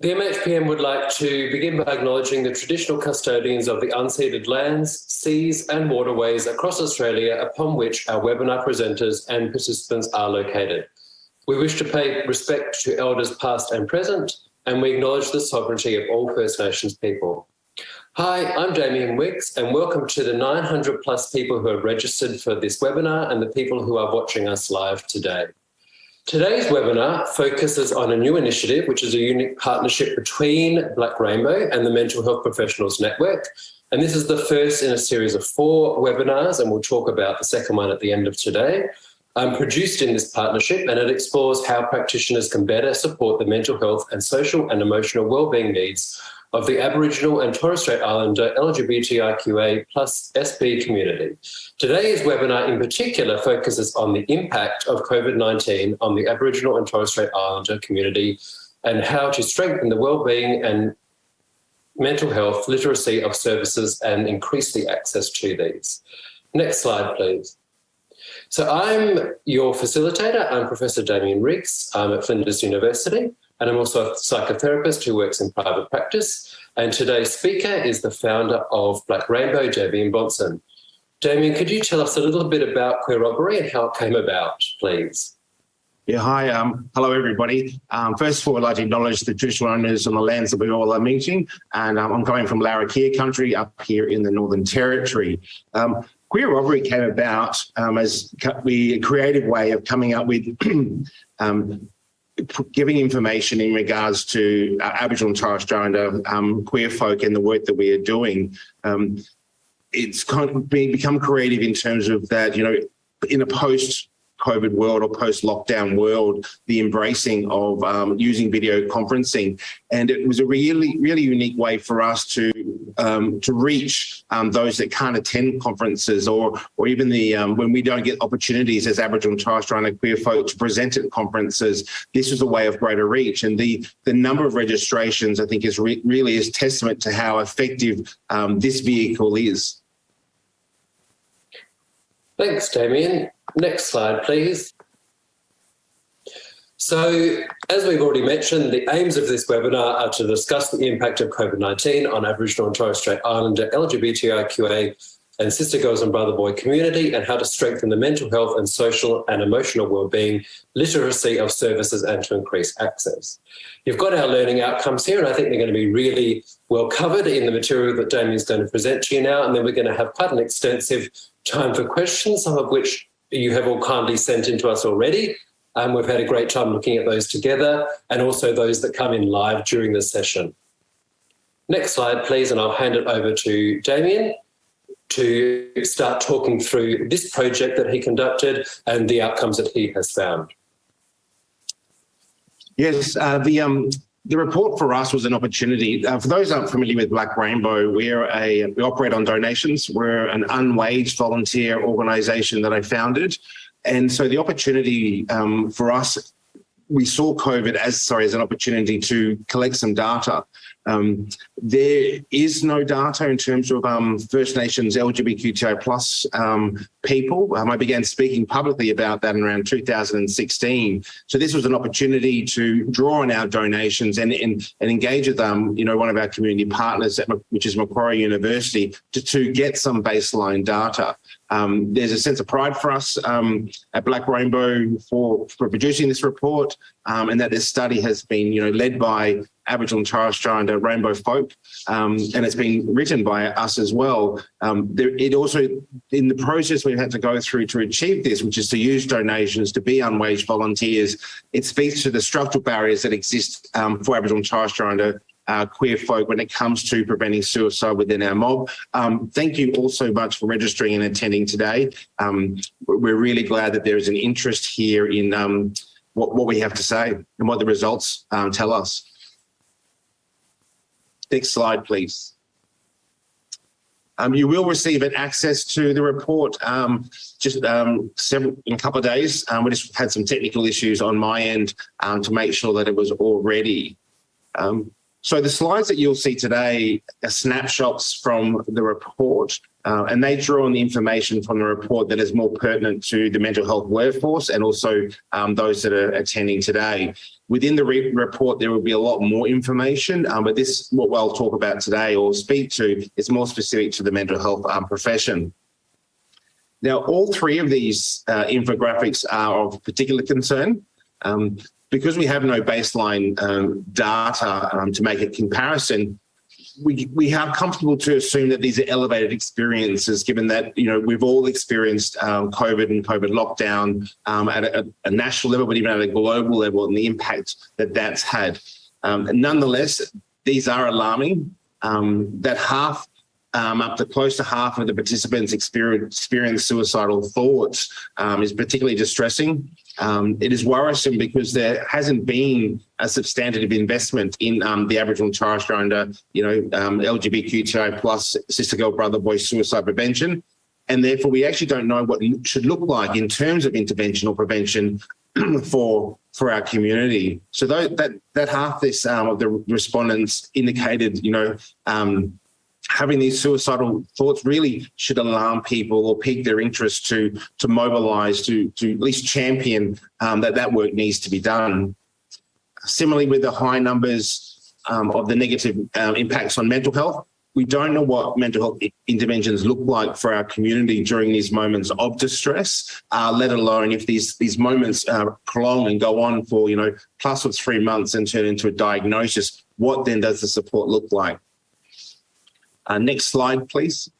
The MHPN would like to begin by acknowledging the traditional custodians of the unceded lands, seas and waterways across Australia upon which our webinar presenters and participants are located. We wish to pay respect to elders past and present, and we acknowledge the sovereignty of all First Nations people. Hi, I'm Damien Riggs and welcome to the 900 plus people who have registered for this webinar and the people who are watching us live today. Today's webinar focuses on a new initiative, which is a unique partnership between Black Rainbow and the Mental Health Professionals Network. And this is the first in a series of four webinars, and we'll talk about the second one at the end of today. Um, produced in this partnership, and it explores how practitioners can better support the mental health and social and emotional wellbeing needs of the Aboriginal and Torres Strait Islander LGBTIQA plus SB community. Today's webinar in particular focuses on the impact of COVID-19 on the Aboriginal and Torres Strait Islander community and how to strengthen the wellbeing and mental health literacy of services and increase the access to these. Next slide, please. So I'm your facilitator. I'm Professor Damien Riggs. I'm at Flinders University and I'm also a psychotherapist who works in private practice. And today's speaker is the founder of Black Rainbow, Dameyon Bonson. Damien, could you tell us a little bit about Queer Robbery and how it came about, please? Yeah, hi. Um, hello, everybody. Um, first of all, I'd like to acknowledge the traditional owners on the lands that we all are meeting. And um, I'm coming from Larrakia country up here in the Northern Territory. Queer Robbery came about um, as we a creative way of coming up with um, giving information in regards to uh, Aboriginal and Torres Strait Islander um, queer folk and the work that we are doing. Um, it's kind of become creative in terms of that, you know, in a post COVID world or post-lockdown world, the embracing of um, using video conferencing. And it was a really, really unique way for us to um, to reach um, those that can't attend conferences or or even the um, when we don't get opportunities as Aboriginal and Torres Strait Islander queer folk to present at conferences, this was a way of greater reach. And the the number of registrations, I think, is re really is testament to how effective um, this vehicle is. Thanks, Damien. Next slide, please. So, as we've already mentioned, the aims of this webinar are to discuss the impact of COVID-19 on Aboriginal and Torres Strait Islander LGBTIQA and sister girls and brother boy community and how to strengthen the mental health and social and emotional well-being, literacy of services and to increase access. You've got our learning outcomes here and I think they're going to be really well covered in the material that Damien's going to present to you now and then we're going to have quite an extensive time for questions, some of which you have all kindly sent in to us already. Um, we've had a great time looking at those together and also those that come in live during the session. Next slide, please, and I'll hand it over to Damien to start talking through this project that he conducted and the outcomes that he has found. Yes, uh, the um, the report for us was an opportunity. Uh, for those aren't familiar with Black Rainbow, we're a we operate on donations. We're an unwaged volunteer organisation that I founded, and so the opportunity um, for us, we saw COVID as sorry as an opportunity to collect some data um, there is no data in terms of um, First Nations LGBTQI plus um, people. Um, I began speaking publicly about that in around 2016. So this was an opportunity to draw on our donations and, and, and engage with them, you know, one of our community partners, at, which is Macquarie University, to, to get some baseline data. Um, there's a sense of pride for us um, at Black Rainbow for, for producing this report um, and that this study has been you know, led by Aboriginal and Torres Strait Islander rainbow folk, um, and it's been written by us as well. Um, there, it also, in the process we've had to go through to achieve this, which is to use donations, to be unwaged volunteers, it speaks to the structural barriers that exist um, for Aboriginal and Torres Strait Islander uh, queer folk when it comes to preventing suicide within our mob. Um, thank you all so much for registering and attending today. Um, we're really glad that there is an interest here in um, what, what we have to say and what the results um, tell us. Next slide, please. Um, you will receive an access to the report um, just um, several in a couple of days. Um, we just had some technical issues on my end um, to make sure that it was all ready. Um, So the slides that you'll see today are snapshots from the report, uh, and they draw on the information from the report that is more pertinent to the mental health workforce and also those that are attending today. Within the re report, there will be a lot more information, um, but this, what we'll talk about today or speak to, is more specific to the mental health um, profession. Now, all three of these uh, infographics are of particular concern. Um, because we have no baseline um, data um, to make a comparison, we, we are comfortable to assume that these are elevated experiences, given that, you know, we've all experienced um, COVID and COVID lockdown um, at a, a, national level, but even at a global level and the impact that that's had. Um, nonetheless, these are alarming. Um, that half um, up to close to half of the participants experience, experience suicidal thoughts um, is particularly distressing. Um, it is worrisome because there hasn't been a substantive investment in um, the Aboriginal and Torres Strait Islander, you know, um, LGBTQI plus sister girl brother boy suicide prevention. And therefore, we actually don't know what it should look like in terms of intervention or prevention for for our community. So that that half this um, of the respondents indicated, you know, um, having these suicidal thoughts really should alarm people or pique their interest to to mobilize to to at least champion um, that that work needs to be done. Similarly, with the high numbers um, of the negative um, impacts on mental health, we don't know what mental health interventions look like for our community during these moments of distress, uh, let alone if these these moments uh, prolong and go on for you know plus or three months and turn into a diagnosis. What then does the support look like? Uh, next slide, please.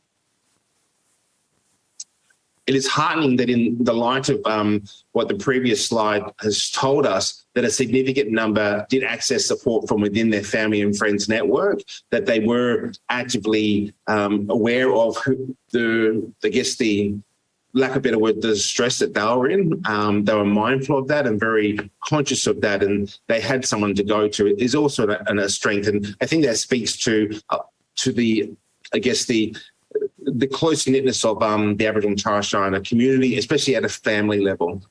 It is heartening that in the light of um, what the previous slide has told us, that a significant number did access support from within their family and friends network, that they were actively um, aware of the, I guess the lack of better word, the stress that they were in. Um, they were mindful of that and very conscious of that, and they had someone to go to. It is also a, a strength, and I think that speaks to uh, to the, I guess the the close knitness of um, the Aboriginal and Torres Strait Islander community, especially at a family level.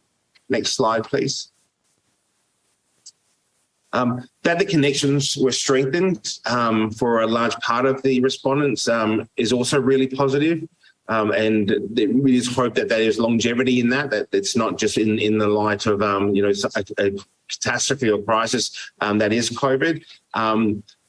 Next slide, please. Um, that the connections were strengthened um, for a large part of the respondents um, is also really positive. Um, and it is hope that there is longevity in that, that it's not just in, in the light of, um, you know, a, a catastrophe or crisis um, that is COVID.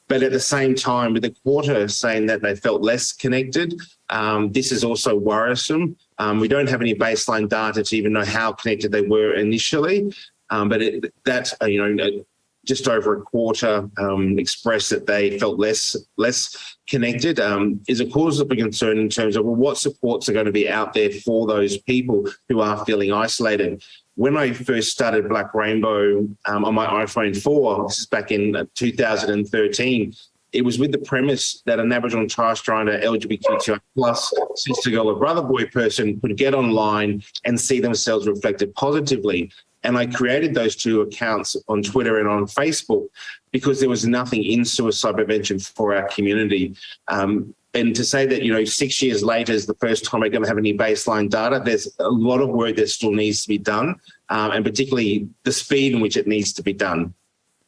But at the same time, with the quarter saying that they felt less connected, um, this is also worrisome. Um, we don't have any baseline data to even know how connected they were initially, um, but that, uh, you know, just over a quarter um, expressed that they felt less less connected um, is a cause of concern in terms of well, what supports are going to be out there for those people who are feeling isolated when I first started Black Rainbow um, on my iPhone 4, this is back in uh, 2013, it was with the premise that an Aboriginal and Torres Strait LGBTQI plus sister girl or brother boy person could get online and see themselves reflected positively. And I created those two accounts on Twitter and on Facebook because there was nothing in suicide prevention for our community. Um, and to say that, you know, six years later is the first time we're going to have any baseline data, there's a lot of work that still needs to be done, um, and particularly the speed in which it needs to be done.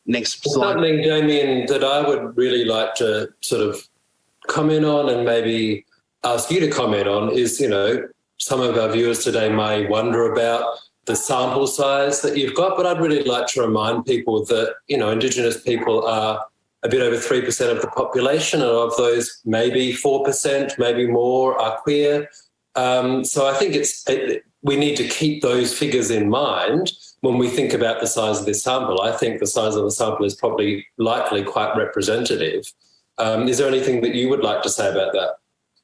Next slide. Something, Damien, that I would really like to sort of comment on and maybe ask you to comment on is, you know, some of our viewers today may wonder about the sample size that you've got, but I'd really like to remind people that, you know, Indigenous people are a bit over 3% of the population, and of those, maybe 4%, maybe more are queer. Um, so I think it's it, we need to keep those figures in mind when we think about the size of this sample. I think the size of the sample is probably likely quite representative. Um, is there anything that you would like to say about that?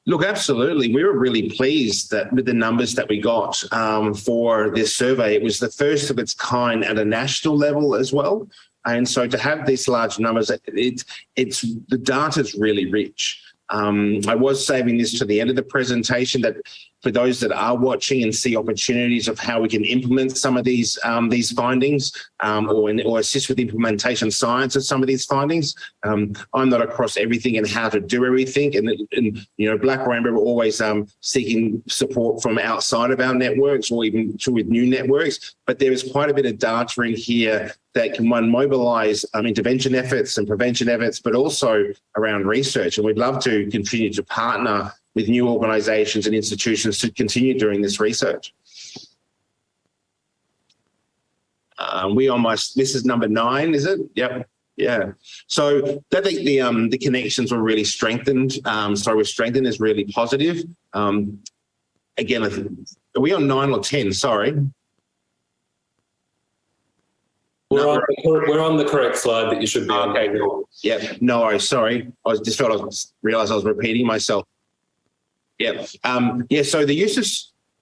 Look, absolutely. We were really pleased that with the numbers that we got um, for this survey. It was the first of its kind at a national level as well. And so to have these large numbers, it, it's the data is really rich. Um, I was saving this to the end of the presentation that for those that are watching and see opportunities of how we can implement some of these um, these findings um, or, or assist with implementation science of some of these findings. Um, I'm not across everything and how to do everything. And, and you know, Black Rainbow are always um, seeking support from outside of our networks or even to with new networks. But there is quite a bit of data in here that can one mobilise um, intervention efforts and prevention efforts, but also around research. And we'd love to continue to partner with new organisations and institutions to continue doing this research. Um, we almost, this is number nine, is it? Yep. Yeah. So I think the, um, the connections were really strengthened. Um, so we're strengthened is really positive. Um, again, are we on nine or 10? Sorry. We're on, we're on the correct slide that you should be on. Okay, cool. Yeah, no worries. Sorry. I was just felt I was, realized I was repeating myself. Yeah. Um, yeah. So the use of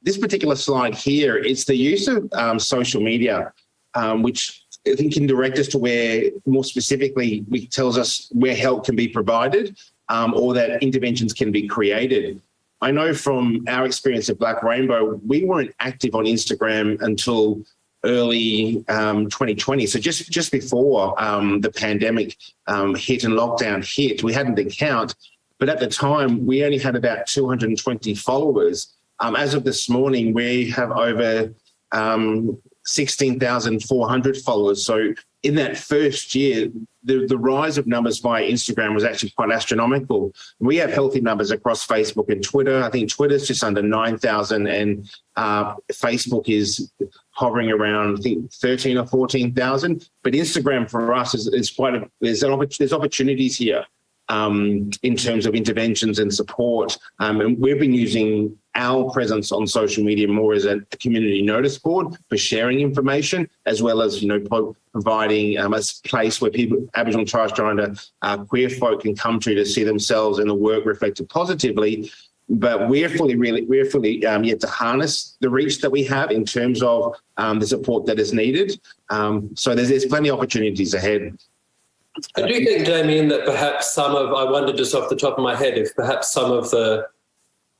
this particular slide here, it's the use of um, social media, um, which I think can direct us to where more specifically, it tells us where help can be provided um, or that interventions can be created. I know from our experience at Black Rainbow, we weren't active on Instagram until early um, 2020. So just, just before um, the pandemic um, hit and lockdown hit, we had an account, but at the time we only had about 220 followers. Um, as of this morning, we have over um, 16,400 followers. So in that first year, the, the rise of numbers via Instagram was actually quite astronomical. We have healthy numbers across Facebook and Twitter. I think Twitter's just under 9,000 and uh, Facebook is hovering around, I think 13 or 14,000. But Instagram for us is, is quite a, there's, an, there's opportunities here um, in terms of interventions and support. Um, and we've been using our presence on social media more as a community notice board for sharing information, as well as, you know, providing um, a place where people, Aboriginal Torres Strait Islander uh, queer folk can come to to see themselves and the work reflected positively. But we're fully, really, we're fully um, yet to harness the reach that we have in terms of um, the support that is needed. Um, so there's, there's plenty of opportunities ahead. I do think, Damien, that perhaps some of, I wonder just off the top of my head, if perhaps some of the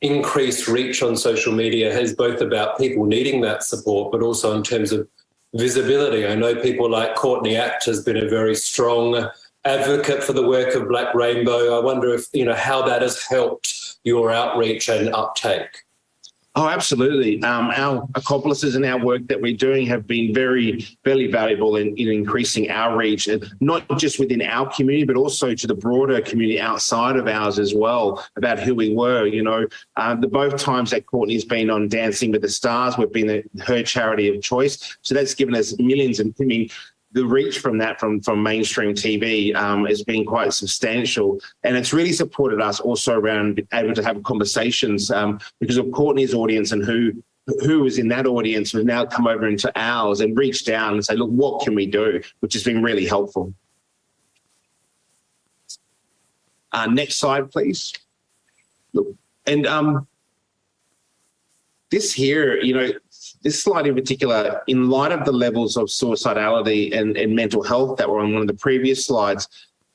increased reach on social media has both about people needing that support, but also in terms of visibility. I know people like Courtney Act has been a very strong advocate for the work of Black Rainbow. I wonder if, you know, how that has helped your outreach and uptake. Oh, absolutely. Um, our accomplices and our work that we're doing have been very, very valuable in, in increasing our reach, and not just within our community, but also to the broader community outside of ours as well, about who we were. You know, uh, the both times that Courtney's been on Dancing with the Stars, we've been the, her charity of choice. So that's given us millions and I mean, the reach from that from from mainstream TV um, has been quite substantial, and it's really supported us also around able to have conversations um, because of Courtney's audience and who who was in that audience has now come over into ours and reached down and say, look, what can we do? Which has been really helpful. Uh, next slide, please. Look, and um, this here, you know, this slide in particular, in light of the levels of suicidality and, and mental health that were on one of the previous slides,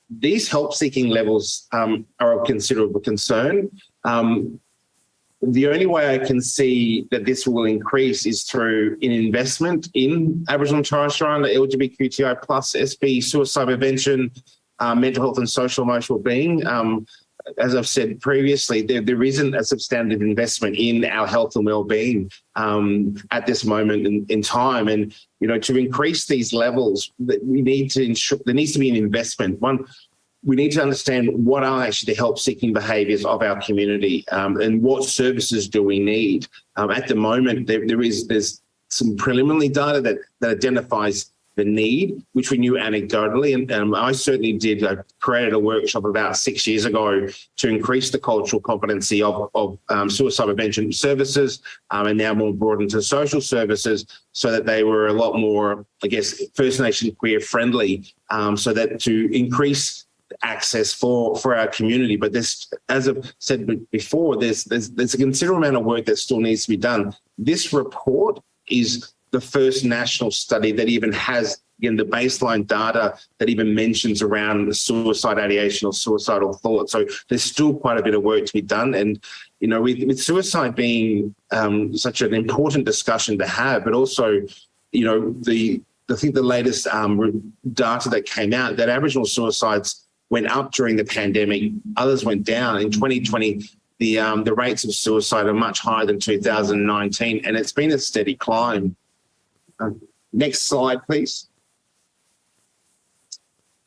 these help-seeking levels um, are of considerable concern. Um, the only way I can see that this will increase is through an investment in Aboriginal and Torres Strait Islander LGBTQI plus SB suicide prevention, uh, mental health and social emotional being. Um, as I've said previously, there, there isn't a substantive investment in our health and well-being um, at this moment in, in, time. And, you know, to increase these levels, we need to ensure there needs to be an investment. One, we need to understand what are actually the help-seeking behaviours of our community um, and what services do we need. Um, at the moment, there, there is there's some preliminary data that, that identifies the need, which we knew anecdotally. And um, I certainly did I created a workshop about six years ago to increase the cultural competency of, of um, suicide prevention services um, and now more broadened to social services so that they were a lot more, I guess, First Nation queer friendly um, so that to increase access for for our community but this as i've said before there's there's there's a considerable amount of work that still needs to be done this report is the first national study that even has again the baseline data that even mentions around the suicide ideation or suicidal thought. So there's still quite a bit of work to be done. And you know, with, with suicide being um, such an important discussion to have, but also, you know, the I think the latest um, data that came out that Aboriginal suicides went up during the pandemic, others went down. In 2020, the um, the rates of suicide are much higher than 2019, and it's been a steady climb. Um, next slide, please.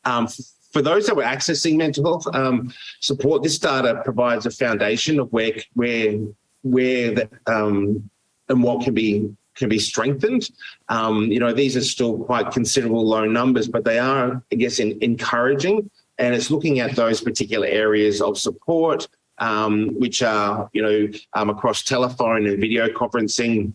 Um, for those that were accessing mental health um, support, this data provides a foundation of where where where the, um, and what can be can be strengthened. Um, you know, these are still quite considerable low numbers, but they are, I guess, in, encouraging. And it's looking at those particular areas of support, um, which are, you know, across telephone and video conferencing,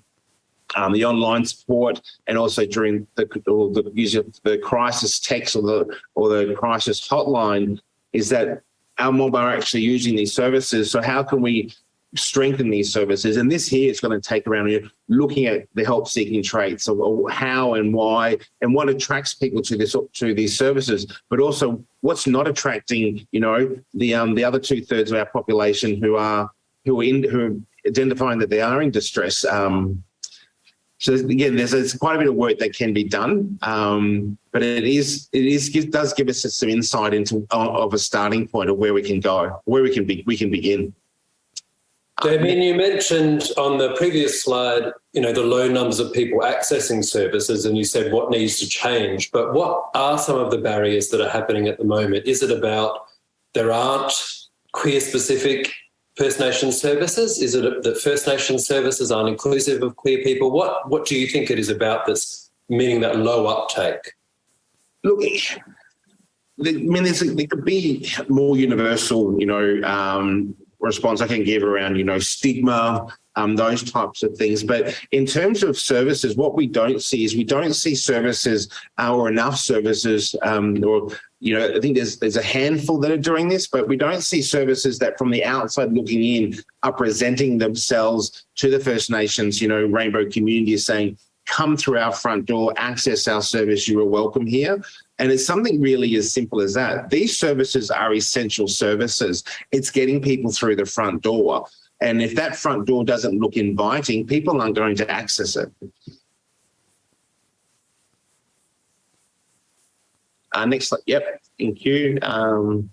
um, the online support, and also during the, the use of the crisis text or the or the crisis hotline, is that our mob are actually using these services. So how can we strengthen these services. And this here is going to take around here looking at the help seeking traits of how and why and what attracts people to this to these services, but also what's not attracting, you know, the um the other two thirds of our population who are who are in who identifying that they are in distress. Um, so again, there's, there's, quite a bit of work that can be done, um, but it is it is it does give us some insight into of a starting point of where we can go, where we can be we can begin. Damien, you mentioned on the previous slide, you know, the low numbers of people accessing services and you said what needs to change, but what are some of the barriers that are happening at the moment? Is it about there aren't queer specific First Nation services? Is it that First Nation services aren't inclusive of queer people? What, what do you think it is about that's meaning that low uptake? Look, I mean, there could be more universal, you know, um, response I can give around, you know, stigma, um, those types of things. But in terms of services, what we don't see is we don't see services uh, or enough services um, or you know, I think there's there's a handful that are doing this, but we don't see services that from the outside looking in are presenting themselves to the First Nations, you know, rainbow community is saying, come through our front door, access our service, you are welcome here. And it's something really as simple as that. These services are essential services. It's getting people through the front door. And if that front door doesn't look inviting, people aren't going to access it. Uh, next slide. Yep, thank you. Um,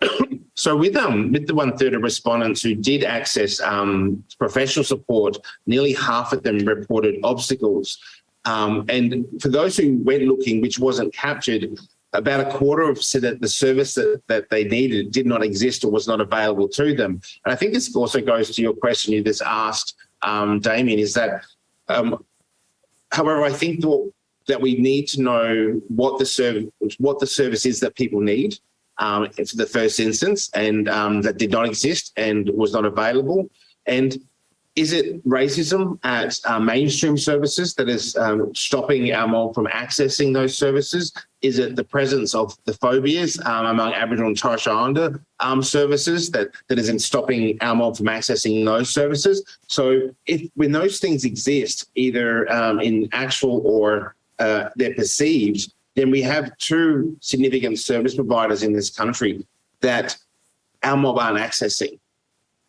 so with um with the one third of respondents who did access um, professional support, nearly half of them reported obstacles um, and for those who went looking, which wasn't captured, about a quarter of said that the service that, that they needed did not exist or was not available to them. And I think this also goes to your question you just asked, um, Damien, is that, um, however, I think that, we need to know what the service, what the service is that people need um, for the first instance, and um, that did not exist and was not available. And is it racism at uh, mainstream services that is um, stopping our mob from accessing those services? Is it the presence of the phobias um, among Aboriginal and Torres Strait Islander um, services that, that is in stopping our mob from accessing those services? So if when those things exist, either um, in actual or uh, they're perceived, then we have two significant service providers in this country that our mob aren't accessing.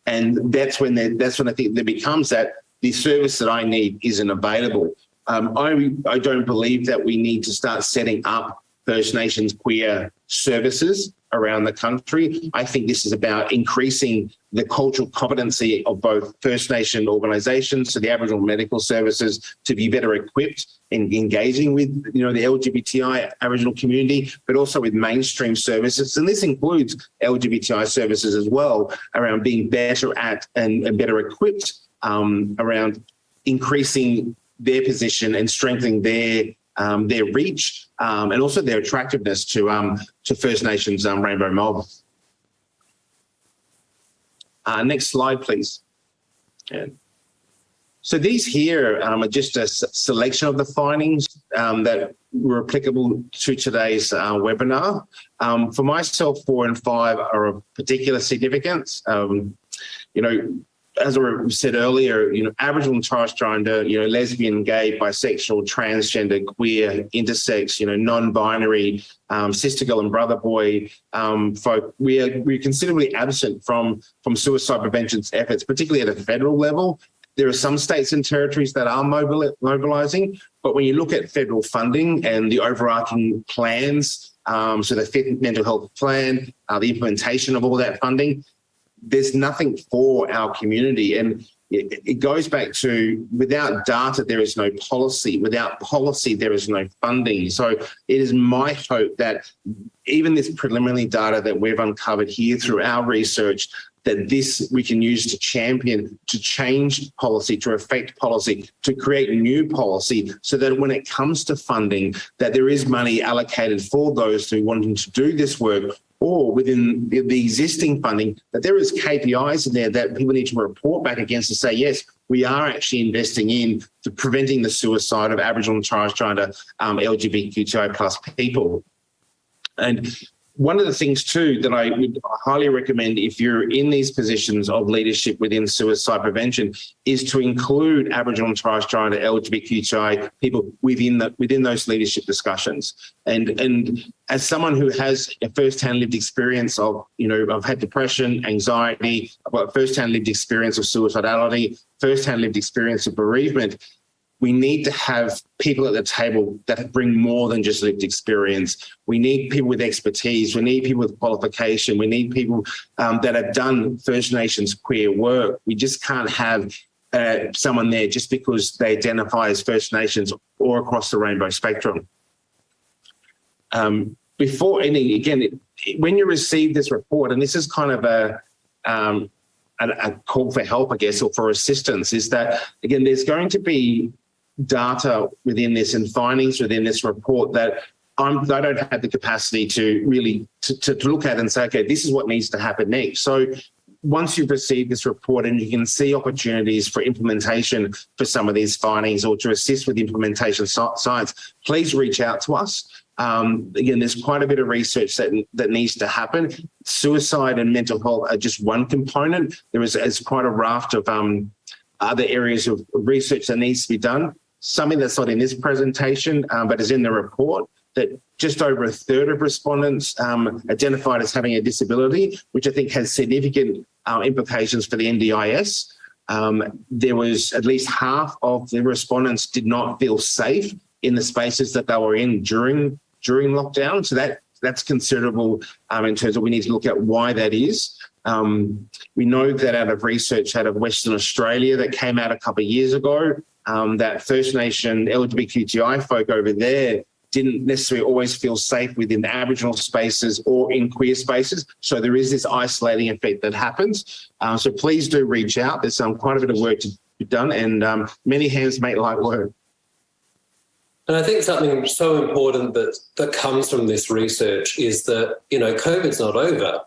And that's when they, that's when I think there becomes that the service that I need isn't available. Um, I, I don't believe that we need to start setting up First Nations queer services around the country. I think this is about increasing the cultural competency of both First Nation organisations, so the Aboriginal medical services, to be better equipped in engaging with you know the LGBTI Aboriginal community, but also with mainstream services, and this includes LGBTI services as well, around being better at and, and better equipped um, around increasing their position and strengthening their um, their reach um, and also their attractiveness to um, to First Nations um, Rainbow Mob. Uh, next slide, please. Yeah. So these here um, are just a selection of the findings um, that were applicable to today's uh, webinar. for myself, four and five are of particular significance. you know, as I said earlier, you know, Aboriginal and Torres Strait Islander, you know, lesbian, gay, bisexual, transgender, queer, intersex, you know, non-binary, um, sister girl and brother boy um, folk, we are we're considerably absent from from suicide prevention efforts, particularly at a federal level. There are some states and territories that are mobilizing, but when you look at federal funding and the overarching plans, um, so the Fifth Mental Health Plan, uh, the implementation of all that funding, there's nothing for our community. And it, it goes back to without data, there is no policy. Without policy, there is no funding. So it is my hope that even this preliminary data that we've uncovered here through our research that this we can use to champion, to change policy, to affect policy, to create new policy so that when it comes to funding, that there is money allocated for those who wanting to do this work or within the, the existing funding, that there is KPIs in there that people need to report back against to say, yes, we are actually investing in the preventing the suicide of Aboriginal and Islander um, LGBTQI plus people. And one of the things too that I would highly recommend if you're in these positions of leadership within suicide prevention is to include Aboriginal and Torres Strait Islander LGBTQI people within the within those leadership discussions. And and as someone who has a first-hand lived experience of, you know, I've had depression, anxiety, I've got first-hand lived experience of suicidality, first-hand lived experience of bereavement, we need to have people at the table that bring more than just lived experience. We need people with expertise. We need people with qualification. We need people um, that have done First Nations queer work. We just can't have uh, someone there just because they identify as First Nations or across the rainbow spectrum. Um, before any, again, when you receive this report, and this is kind of a, um, a, a call for help, I guess, or for assistance, is that, again, there's going to be data within this and findings within this report that I'm, I don't have the capacity to really to, to, to look at and say, okay, this is what needs to happen next. So once you've received this report and you can see opportunities for implementation for some of these findings or to assist with implementation science, please reach out to us. Um, again, there's quite a bit of research that, that needs to happen. Suicide and mental health are just one component. There is, is quite a raft of um, other areas of research that needs to be done something that's not in this presentation, um, but is in the report, that just over a third of respondents um, identified as having a disability, which I think has significant uh, implications for the NDIS. Um, there was at least half of the respondents did not feel safe in the spaces that they were in during during lockdown. So that that's considerable um, in terms of we need to look at why that is. Um, we know that out of research out of Western Australia that came out a couple of years ago, um, that First Nation LGBTQI folk over there didn't necessarily always feel safe within the Aboriginal spaces or in queer spaces. So there is this isolating effect that happens. Uh, so please do reach out. There's um, quite a bit of work to be done and um, many hands make light work. And I think something so important that, that comes from this research is that, you know, COVID's not over.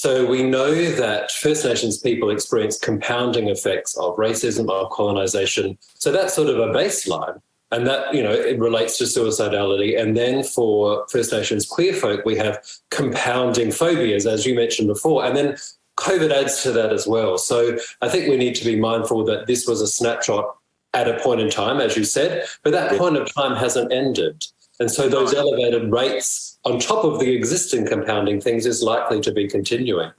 So we know that First Nations people experience compounding effects of racism, of colonisation. So that's sort of a baseline. And that, you know, it relates to suicidality. And then for First Nations queer folk, we have compounding phobias, as you mentioned before. And then COVID adds to that as well. So I think we need to be mindful that this was a snapshot at a point in time, as you said, but that point of time hasn't ended. And so those elevated rates on top of the existing compounding things is likely to be continuing.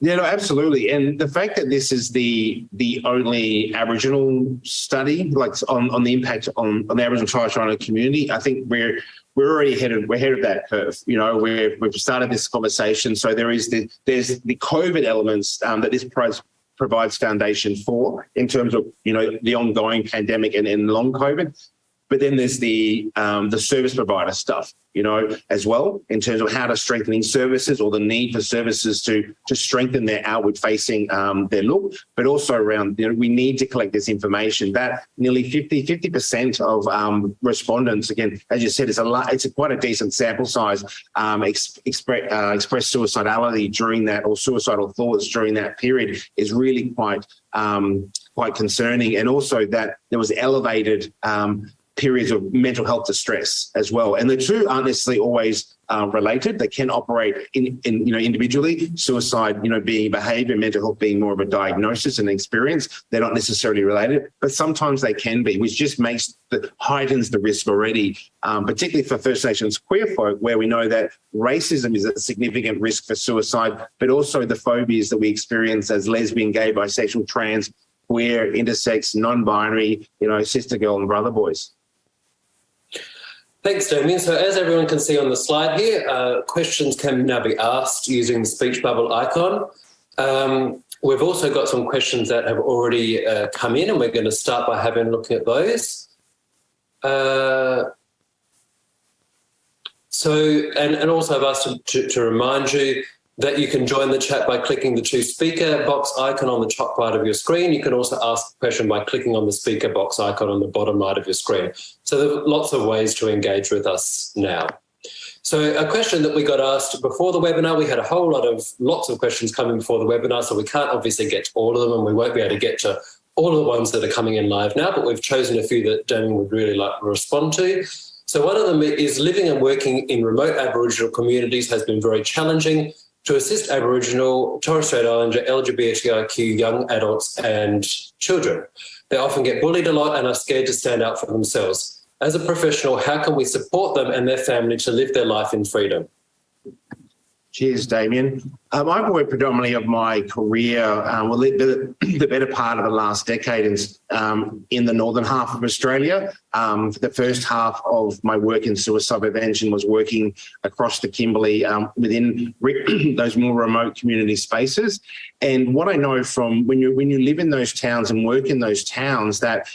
Yeah, no, absolutely. And the fact that this is the the only Aboriginal study, like on, on the impact on, on the Aboriginal Torres Strait Islander community, I think we're we're already headed we're ahead of that curve. You know, we're, we've started this conversation. So there is the there's the COVID elements um, that this provides foundation for in terms of you know the ongoing pandemic and, and long COVID. But then there's the um, the service provider stuff, you know, as well in terms of how to strengthening services or the need for services to to strengthen their outward facing um, their look, but also around you know we need to collect this information. That nearly 50 50 percent of um, respondents, again, as you said, it's a lot, it's a quite a decent sample size. Um, ex, express uh, express suicidality during that or suicidal thoughts during that period is really quite um, quite concerning, and also that there was elevated um, periods of mental health distress as well. And the two aren't necessarily always uh, related. They can operate in, in, you know, individually. Suicide, you know, being behavior, mental health being more of a diagnosis and experience. They're not necessarily related, but sometimes they can be, which just makes the heightens the risk already, um, particularly for First Nations queer folk, where we know that racism is a significant risk for suicide, but also the phobias that we experience as lesbian, gay, bisexual, trans, queer, intersex, non-binary, you know, sister girl and brother boys. Thanks, Damien. So as everyone can see on the slide here, uh, questions can now be asked using the speech bubble icon. Um, we've also got some questions that have already uh, come in and we're going to start by having a look at those. Uh, so, and, and also I've asked to, to remind you that you can join the chat by clicking the to speaker box icon on the top right of your screen. You can also ask a question by clicking on the speaker box icon on the bottom right of your screen. So there are lots of ways to engage with us now. So a question that we got asked before the webinar, we had a whole lot of, lots of questions coming before the webinar, so we can't obviously get to all of them and we won't be able to get to all of the ones that are coming in live now, but we've chosen a few that Damien would really like to respond to. So one of them is living and working in remote Aboriginal communities has been very challenging to assist Aboriginal, Torres Strait Islander, LGBTIQ young adults and children. They often get bullied a lot and are scared to stand up for themselves. As a professional, how can we support them and their family to live their life in freedom? Cheers, Damien. Um, I've worked predominantly of my career, um, well, the, the, better part of the last decade in, um, in the northern half of Australia. Um, the first half of my work in suicide prevention was working across the Kimberley um, within those more remote community spaces. And what I know from when you when you live in those towns and work in those towns, that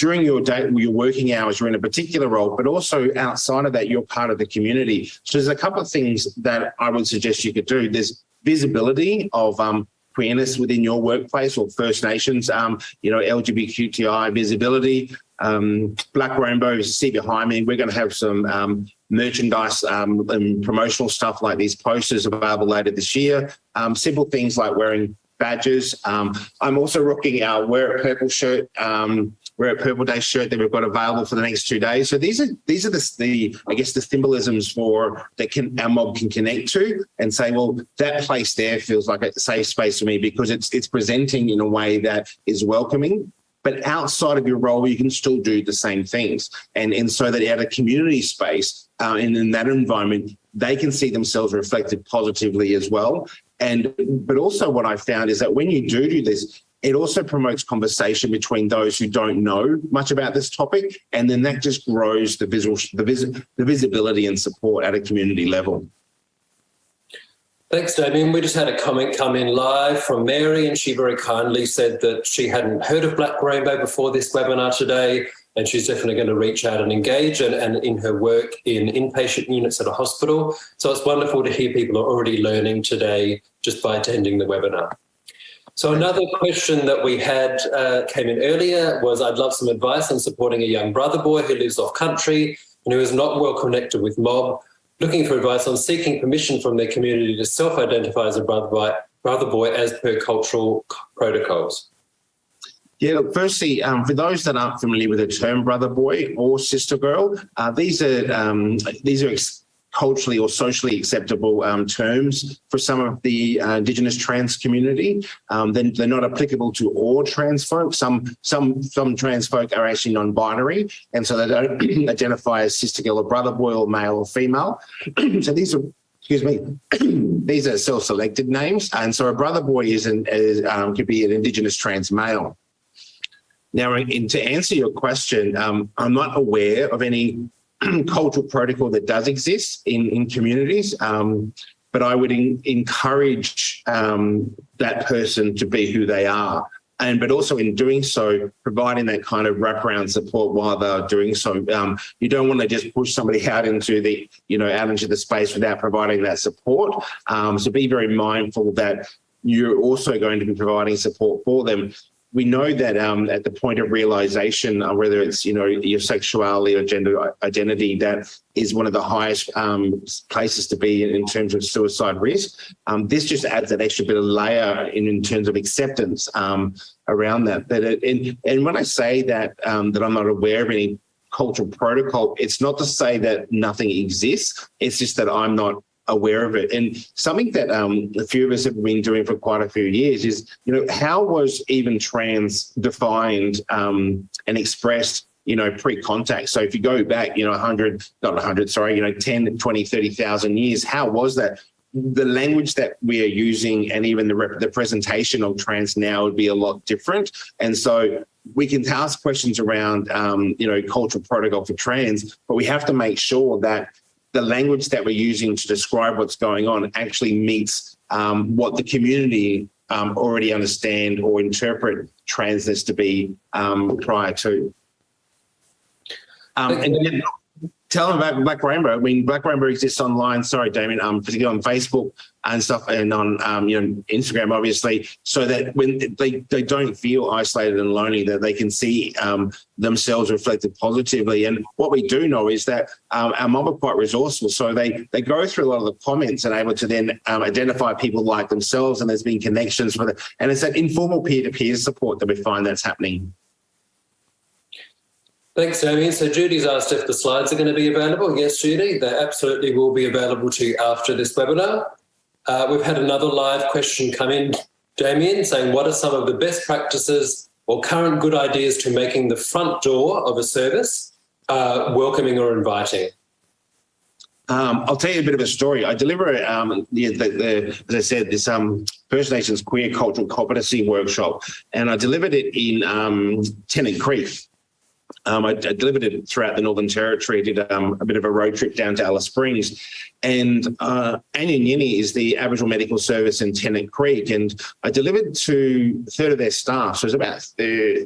during your day, your working hours, you're in a particular role, but also outside of that, you're part of the community. So there's a couple of things that I would suggest you could do. There's visibility of um, queerness within your workplace or First Nations, um, you know, LGBTQI visibility. Um, Black Rainbow, you see behind me, we're going to have some um, merchandise um, and promotional stuff like these posters available later this year. Um, simple things like wearing badges. Um, I'm also rocking our Wear It Purple shirt Wear It Purple Day shirt that we've got available for the next two days. So these are these are the, the I guess the symbolisms for that can our mob can connect to and say, well, that place there feels like a safe space for me because it's it's presenting in a way that is welcoming. But outside of your role, you can still do the same things. And, and so that at a community space uh, and in that environment, they can see themselves reflected positively as well. And but also what I found is that when you do do this, it also promotes conversation between those who don't know much about this topic, and then that just grows the visual, the, vis the visibility and support at a community level. Thanks, Damien. We just had a comment come in live from Mary, and she very kindly said that she hadn't heard of Black Rainbow before this webinar today, and she's definitely going to reach out and engage and, and in her work in inpatient units at a hospital. So it's wonderful to hear people are already learning today just by attending the webinar. So another question that we had uh, came in earlier was I'd love some advice on supporting a young brother boy who lives off country and who is not well connected with mob, looking for advice on seeking permission from their community to self-identify as a brother boy, brother boy as per cultural protocols. Yeah, look, firstly, um, for those that aren't familiar with the term brother boy or sister girl, uh, these are um, these are culturally or socially acceptable um, terms for some of the uh, Indigenous trans community. Um, then they're not applicable to all trans folk. Some some some trans folk are actually non-binary, and so they don't identify as sister girl or brother boy or male or female. so these are excuse me, these are self-selected names, and so a brother boy is an is, um, could be an Indigenous trans male. Now, in, to answer your question, um, I'm not aware of any cultural protocol that does exist in, in communities. Um, but I would in, encourage um, that person to be who they are. And but also in doing so, providing that kind of wraparound support while they're doing so. Um, you don't want to just push somebody out into the, you know, out into the space without providing that support. Um, so be very mindful that you're also going to be providing support for them we know that um, at the point of realization, uh, whether it's you know your sexuality or gender identity, that is one of the highest um, places to be in, in, terms of suicide risk. Um, this just adds that extra bit of layer in, in terms of acceptance um, around that. That it, and, and when I say that um, that I'm not aware of any cultural protocol, it's not to say that nothing exists. It's just that I'm not aware of it. And something that um, a few of us have been doing for quite a few years is, you know, how was even trans defined um, and expressed you know, pre-contact. So if you go back, you know, 100, not 100, sorry, you know, 10, 20, 30,000 years, how was that? The language that we are using and even the, the presentation of trans now would be a lot different. And so we can ask questions around, um, you know, cultural protocol for trans, but we have to make sure that the language that we're using to describe what's going on actually meets um, what the community um, already understand or interpret transness to be um, prior to. Um, and then tell them about Black Rainbow. I mean, Black Rainbow exists online. Sorry, Damien. Um, particularly on Facebook and stuff, and on um, you know Instagram, obviously, so that when they they don't feel isolated and lonely, that they can see um, themselves reflected positively. And what we do know is that um, our mob are quite resourceful, so they they go through a lot of the comments and able to then um, identify people like themselves, and there's been connections with it. And it's that informal peer-to-peer -peer support that we find that's happening. Thanks, Damien. So Judy's asked if the slides are going to be available. Yes, Judy, they absolutely will be available to you after this webinar. Uh, we've had another live question come in, Dameyon, saying what are some of the best practices or current good ideas to making the front door of a service uh, welcoming or inviting? Um, I'll tell you a bit of a story. I deliver, um, the, the, the, as I said, this um, First Nations Queer Cultural Competency Workshop, and I delivered it in um, Tennant Creek. Um, I, I, delivered it throughout the Northern Territory, did um, a bit of a road trip down to Alice Springs. And uh, Anyinginyi is the Aboriginal Medical Service in Tennant Creek. And I delivered to a third of their staff. So it was about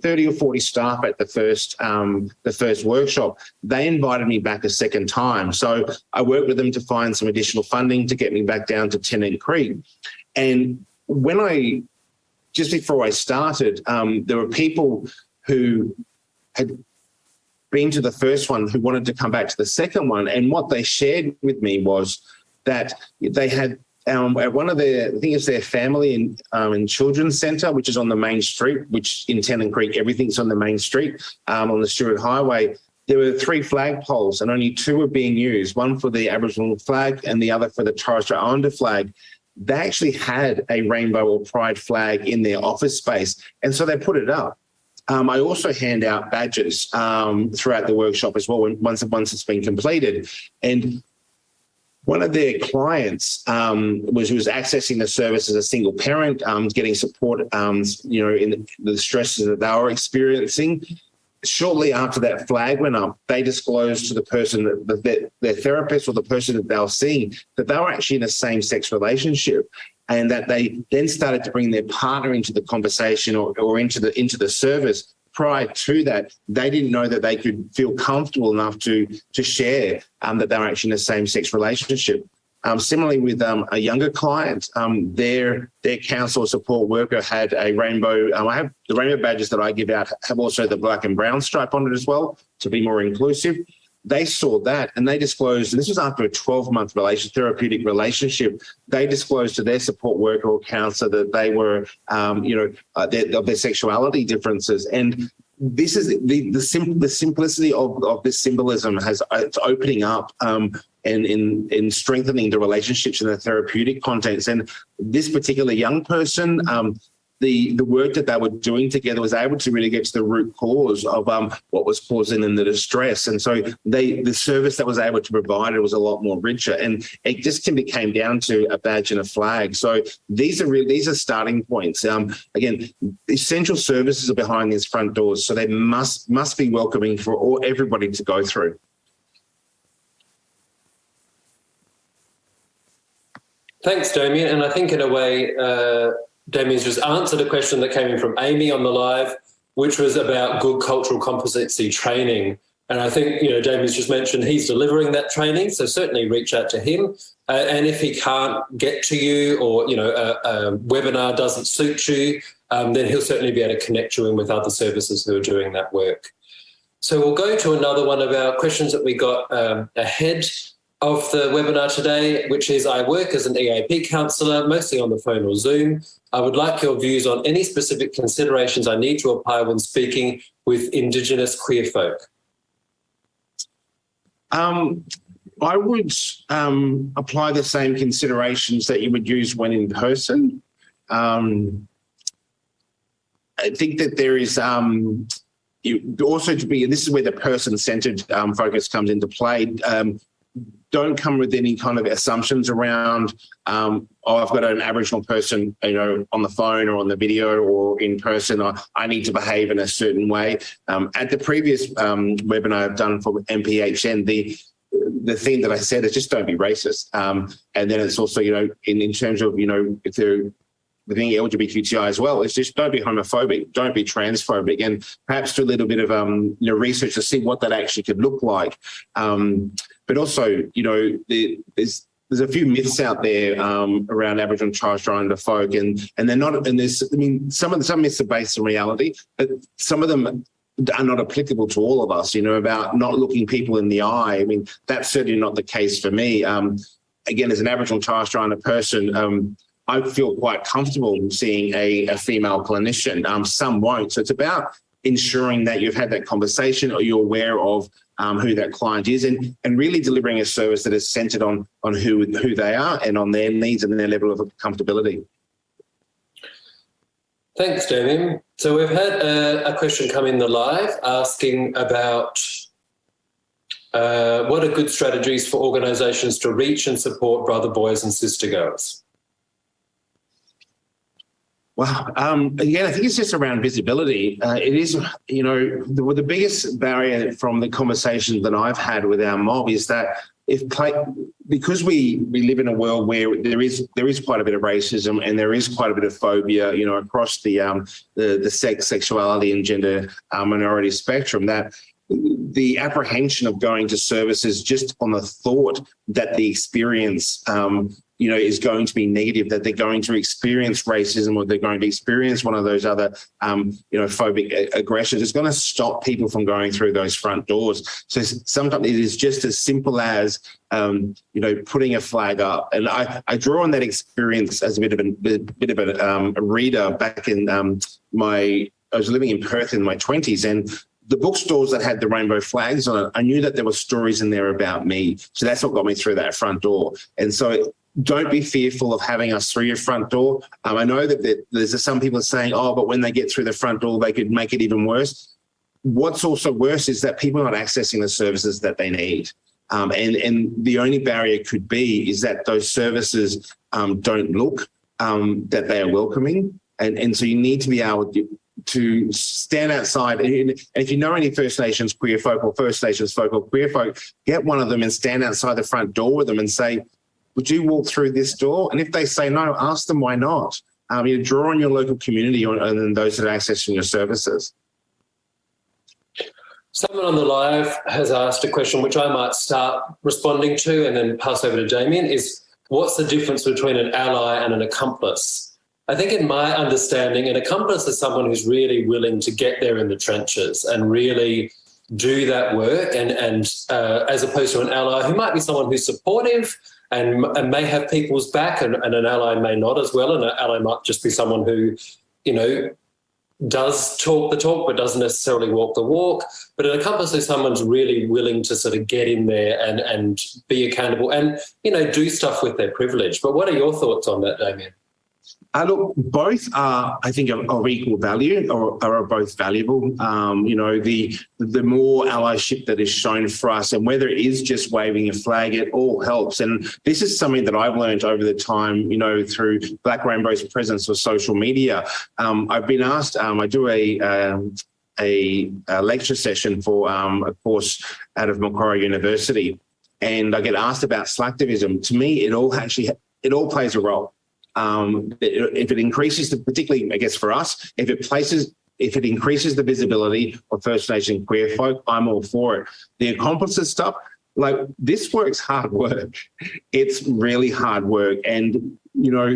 30 or 40 staff at the first, um, the first workshop. They invited me back a second time. So I worked with them to find some additional funding to get me back down to Tennant Creek. And when I, just before I started, um, there were people who had been to the first one who wanted to come back to the second one. And what they shared with me was that they had um, at one of their, I think it's their family and, um, and children's centre, which is on the main street, which in Tennant Creek, everything's on the main street um, on the Stuart Highway. There were three flag poles and only two were being used, one for the Aboriginal flag and the other for the Torres Strait Islander flag. They actually had a rainbow or pride flag in their office space. And so they put it up. Um, I also hand out badges um, throughout the workshop as well when, once, once it's been completed. And one of their clients um, was was accessing the service as a single parent, um, getting support, um, you know, in the stresses that they were experiencing. Shortly after that flag went up, they disclosed to the person that, that their therapist or the person that they were seeing that they were actually in a same-sex relationship and that they then started to bring their partner into the conversation or, or into the into the service. Prior to that they didn't know that they could feel comfortable enough to to share um, that they were actually in a same-sex relationship. Um, similarly with um, a younger client um, their their counsellor support worker had a rainbow um, i have the rainbow badges that i give out have also the black and brown stripe on it as well to be more inclusive they saw that and they disclosed, and this was after a 12 month therapeutic relationship, they disclosed to their support worker or counselor that they were, um, you know, uh, their, of their sexuality differences. And this is the the, sim the simplicity of, of this symbolism has uh, it's opening up um, and in in strengthening the relationships in the therapeutic context. And this particular young person, um, the the work that they were doing together was able to really get to the root cause of um, what was causing them the distress. And so they the service that was able to provide it was a lot more richer. And it just can became down to a badge and a flag. So these are really these are starting points. Um, again, essential services are behind these front doors, so they must must be welcoming for all everybody to go through. Thanks, Dameyon. And I think in a way, uh, Dameyon's just answered a question that came in from Amy on the live, which was about good cultural competency training. And I think, you know, Dameyon's just mentioned he's delivering that training, so certainly reach out to him. Uh, and if he can't get to you or, you know, a, a webinar doesn't suit you, um, then he'll certainly be able to connect you in with other services who are doing that work. So we'll go to another one of our questions that we got um, ahead of the webinar today, which is I work as an EAP counsellor, mostly on the phone or Zoom. I would like your views on any specific considerations I need to apply when speaking with Indigenous queer folk. Um, I would um, apply the same considerations that you would use when in person. Um, I think that there is um, you also to be, this is where the person-centered um, focus comes into play. Um, don't come with any kind of assumptions around, um, oh, I've got an Aboriginal person, you know, on the phone or on the video or in person, or I need to behave in a certain way. Um, at the previous um, webinar I've done for MHPN, the the thing that I said is just don't be racist. Um, and then it's also, you know, in, in terms of, you know, if they're within LGBTQI as well, it's just don't be homophobic, don't be transphobic, and perhaps do a little bit of um, you know, research to see what that actually could look like. Um, but also, you know, there's there's a few myths out there um, around Aboriginal Torres Strait Islander folk, and and they're not. And there's, I mean, some of the, some myths are based on reality, but some of them are not applicable to all of us. You know, about not looking people in the eye. I mean, that's certainly not the case for me. Um, again, as an Aboriginal Torres Strait Islander person, um, I feel quite comfortable seeing a, a female clinician. Um, some won't. So it's about ensuring that you've had that conversation or you're aware of um, who that client is and, and really delivering a service that is centered on, on who, who they are and on their needs and their level of comfortability. Thanks, Dameyon. So we've had a, a question come in the live asking about uh, what are good strategies for organisations to reach and support brother boys and sister girls? Well, um, again, I think it's just around visibility. Uh, it is, you know, the, the biggest barrier from the conversation that I've had with our mob is that if because we we live in a world where there is there is quite a bit of racism and there is quite a bit of phobia, you know, across the um, the, the sex, sexuality, and gender uh, minority spectrum. That the apprehension of going to services just on the thought that the experience um, you know, is going to be negative, that they're going to experience racism or they're going to experience one of those other, um, you know, phobic aggressions. It's going to stop people from going through those front doors. So sometimes it is just as simple as, um, you know, putting a flag up. And I, I draw on that experience as a bit of a, bit of a, um, a reader back in um, my, I was living in Perth in my 20s and the bookstores that had the rainbow flags on it, I knew that there were stories in there about me. So that's what got me through that front door. And so don't be fearful of having us through your front door. Um, I know that, there's some people saying, oh, but when they get through the front door, they could make it even worse. What's also worse is that people are not accessing the services that they need. Um, and, and the only barrier could be is that those services um, don't look um, that they are welcoming. And, and so you need to be able to, to stand outside. And if you know any First Nations queer folk or First Nations folk or queer folk, get one of them and stand outside the front door with them and say, would you walk through this door? And if they say no, ask them why not. Um, you draw on your local community and those that are accessing your services. Someone on the live has asked a question which I might start responding to and then pass over to Dameyon is what's the difference between an ally and an accomplice? I think in my understanding, an accomplice is someone who's really willing to get there in the trenches and really do that work and, and uh, as opposed to an ally who might be someone who's supportive and, and may have people's back and, and an ally may not as well. And an ally might just be someone who, you know, does talk the talk but doesn't necessarily walk the walk. But an accomplice is someone's really willing to sort of get in there and, and be accountable and, you know, do stuff with their privilege. But what are your thoughts on that, Dameyon? Uh, look, both are, I think, of, of equal value or, are both valuable. Um, you know, the the more allyship that is shown for us and whether it is just waving a flag, it all helps. And this is something that I've learned over the time, you know, through Black Rainbow's presence of social media. Um, I've been asked, um, I do a, um, a, a, lecture session for um, a course out of Macquarie University, and I get asked about slacktivism. To me, it all actually, it all plays a role um, if it increases the, particularly, I guess for us, if it places, if it increases the visibility of First Nation queer folk, I'm all for it. The accomplices stuff, like this work's hard work. It's really hard work. And, you know,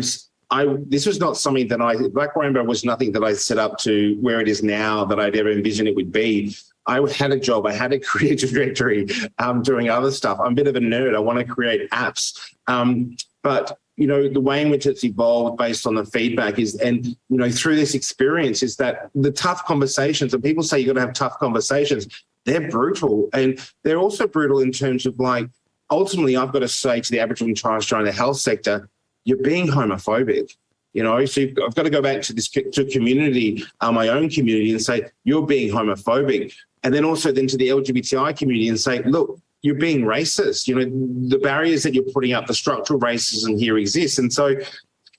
I, this was not something that I, Black Rainbow was nothing that I set up to where it is now that I'd ever envisioned it would be. I had a job, I had a career trajectory um, doing other stuff. I'm a bit of a nerd. I want to create apps. Um, but you know, the way in which it's evolved based on the feedback is, and, you know, through this experience is that the tough conversations, and people say you've got to have tough conversations, they're brutal. And they're also brutal in terms of like, ultimately, I've got to say to the Aboriginal and Torres Strait Islander health sector, you're being homophobic. You know, so I've got to go back to this to community, uh, my own community, and say you're being homophobic, and then also then to the LGBTI community and say, look, you're being racist. You know, the barriers that you're putting up, the structural racism here exists. And so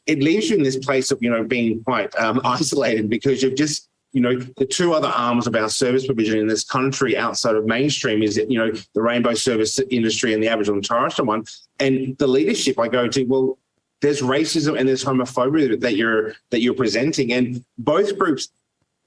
it leaves you in this place of, you know, being quite um, isolated because you've just you know, the two other arms of our service provision in this country outside of mainstream is, you know, the rainbow service industry and the Aboriginal and Torres Strait one. And the leadership I go to, well, there's racism and there's homophobia that you're that you're presenting, and both groups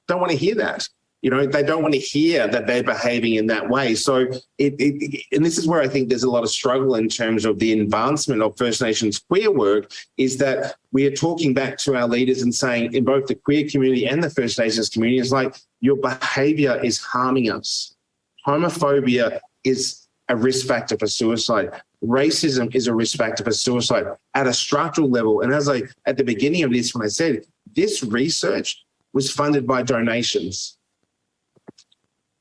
don't want to hear that. You know, they don't want to hear that they're behaving in that way. So it, it, and this is where I think there's a lot of struggle in terms of the advancement of First Nations queer work is that we are talking back to our leaders and saying in both the queer community and the First Nations community it's like, your behavior is harming us. Homophobia is a risk factor for suicide. Racism is a risk factor for suicide at a structural level. And as I, at the beginning of this, when I said, this research was funded by donations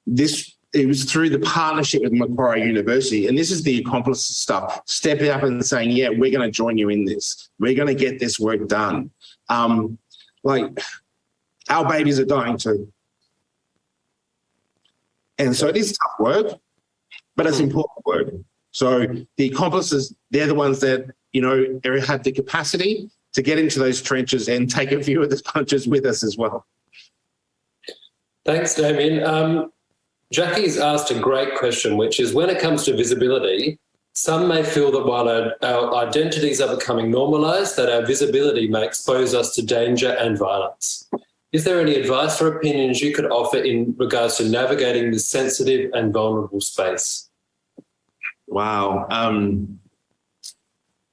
this it was through the partnership with Macquarie University. And this is the accomplice stuff, stepping up and saying, yeah, we're going to join you in this. We're going to get this work done. Um, like our babies are dying too. And so it is tough work, but it's important work. So the accomplices, they're the ones that, you know, have the capacity to get into those trenches and take a few of the punches with us as well. Thanks, Dameyon. Um, Jackie's asked a great question, which is when it comes to visibility, some may feel that while our, our, identities are becoming normalised, that our visibility may expose us to danger and violence. Is there any advice or opinions you could offer in regards to navigating this sensitive and vulnerable space? Wow. Um,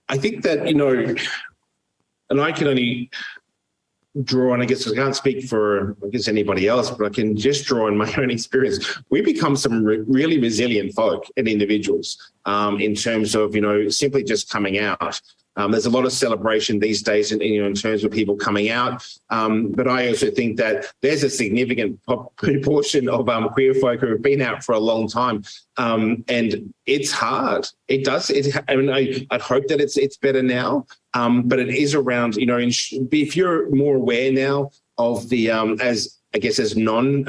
I think that, you know, and I can only draw, and I guess I can't speak for I guess anybody else, but I can just draw on my own experience. We become some re really resilient folk and individuals um, in terms of you know simply just coming out. Um, there's a lot of celebration these days in, you know, in terms of people coming out. Um, but I also think that there's a significant proportion of um, queer folk who have been out for a long time. Um, and it's hard. It does. It, I mean, I, would hope that it's it's better now. Um, but it is around, you know, if you're more aware now of the, um, as I guess, as non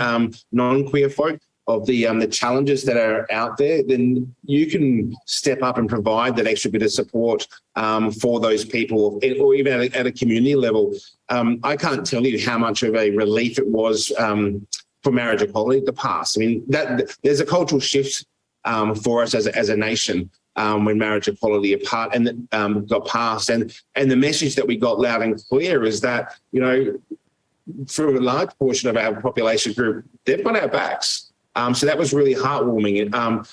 non queer folk, of the um, the challenges that are out there, then you can step up and provide that extra bit of support um, for those people, or even at a, at a community level. Um, I can't tell you how much of a relief it was um, for marriage equality the past. I mean, that there's a cultural shift um, for us as a, as a nation um, when marriage equality apart and got passed, and and the message that we got loud and clear is that you know, for a large portion of our population group, they've got our backs. Um, so that was really heartwarming. Um,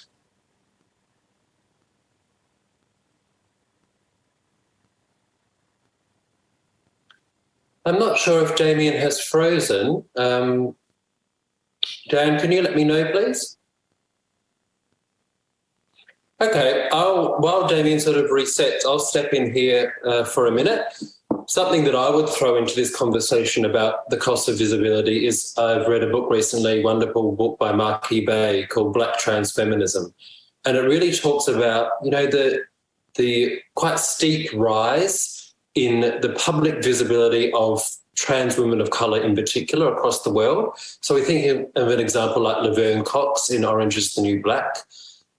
I'm not sure if Dameyon has frozen. Um, Dan, can you let me know, please? Okay, I'll, while Dameyon sort of resets, I'll step in here uh, for a minute something that I would throw into this conversation about the cost of visibility is I've read a book recently, wonderful book by Marquis Bey called Black Trans Feminism. And it really talks about, you know, the, the quite steep rise in the public visibility of trans women of colour in particular across the world. So we think of an example like Laverne Cox in Orange is the New Black,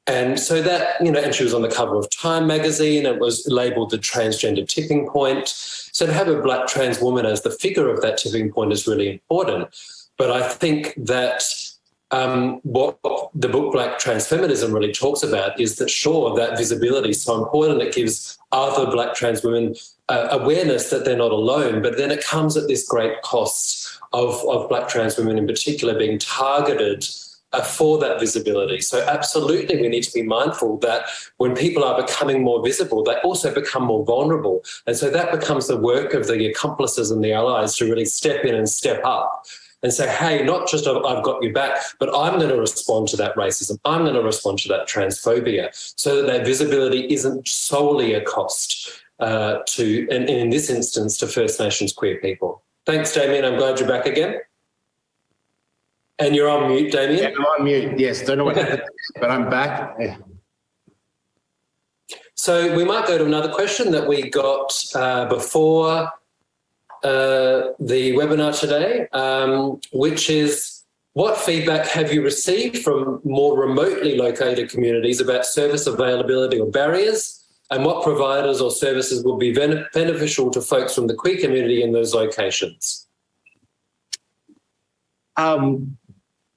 and so that, you know, and she was on the cover of Time magazine. It was labeled the transgender tipping point. So to have a black trans woman as the figure of that tipping point is really important. But I think that um, what the book Black Trans Feminism really talks about is that, sure, that visibility is so important. It gives other black trans women uh, awareness that they're not alone, but then it comes at this great cost of, of black trans women in particular being targeted for that visibility. So absolutely, we need to be mindful that when people are becoming more visible, they also become more vulnerable. And so that becomes the work of the accomplices and the allies to really step in and step up and say, hey, not just I've got you back, but I'm going to respond to that racism. I'm going to respond to that transphobia so that that visibility isn't solely a cost uh, to, and in this instance, to First Nations queer people. Thanks, Dameyon. I'm glad you're back again. And you're on mute, Dameyon? Yeah, I'm on mute, yes. Don't know what happened, but I'm back. So we might go to another question that we got uh, before uh, the webinar today, um, which is what feedback have you received from more remotely located communities about service availability or barriers and what providers or services will be beneficial to folks from the queer community in those locations? Um,